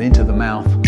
into the mouth.